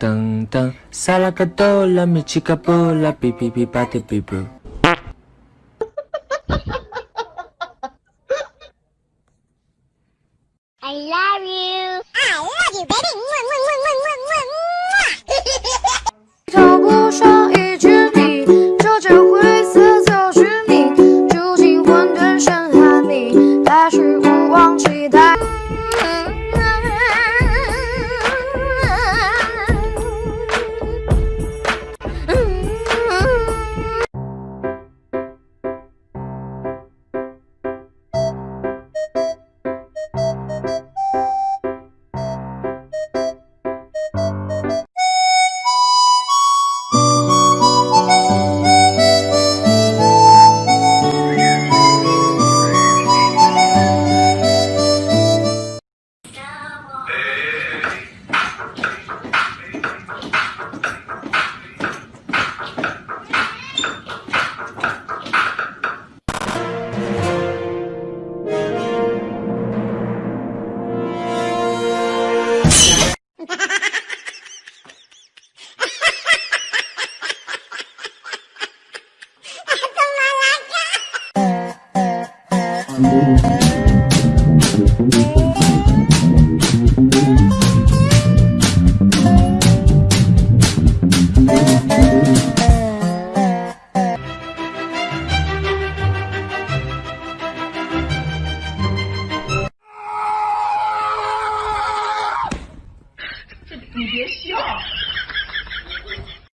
tan tan Salacatola, mi chica pola, pi pi pi pate pi pu I love you! I love you, baby!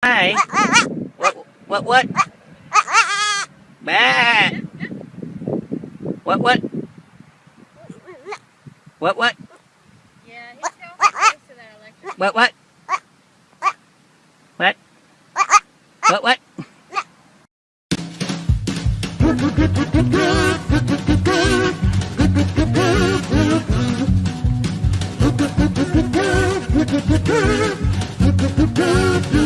Hi. What? What? What? Bah. What? What? What? What? Yeah, he's so close to that electric. What? What? What? What? What? Bong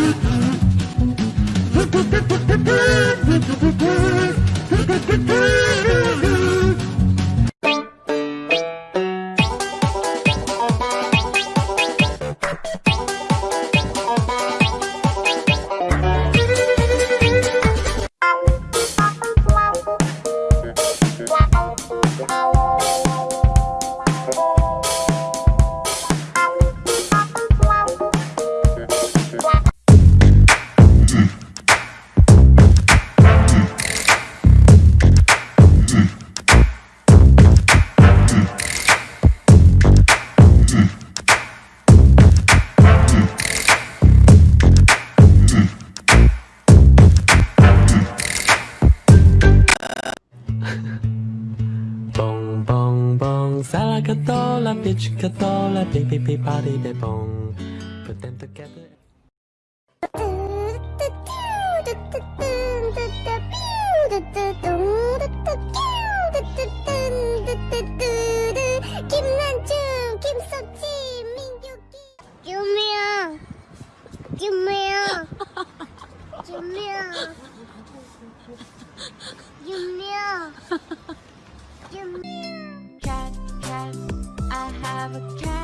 봉봉봉사과가떠라빛이가떠라삐삐삐파리대봉푸뜬뜨개뿔뚜뚜뚜뿅뚜뚜뚜뿅뚜뚜뚜뿅뚜뚜++. You meow. you meow. Cat, cat, I have a cat.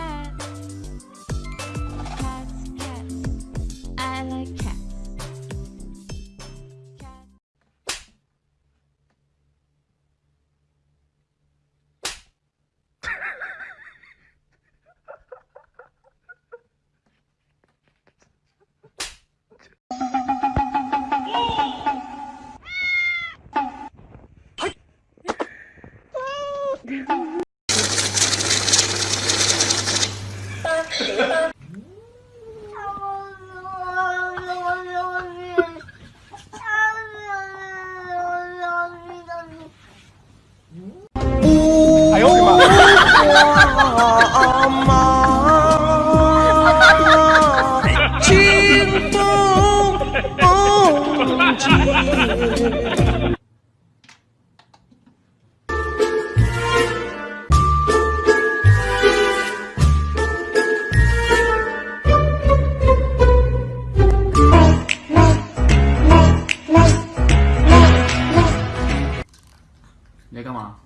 你要干嘛？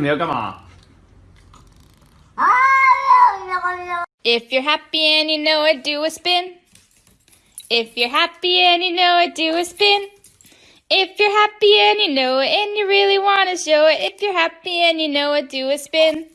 你要干嘛？ If you're happy and you know it, do a spin. If you're happy and you know it, do a spin. If you're happy and you know it and you really want to show it, if you're happy and you know it, do a spin.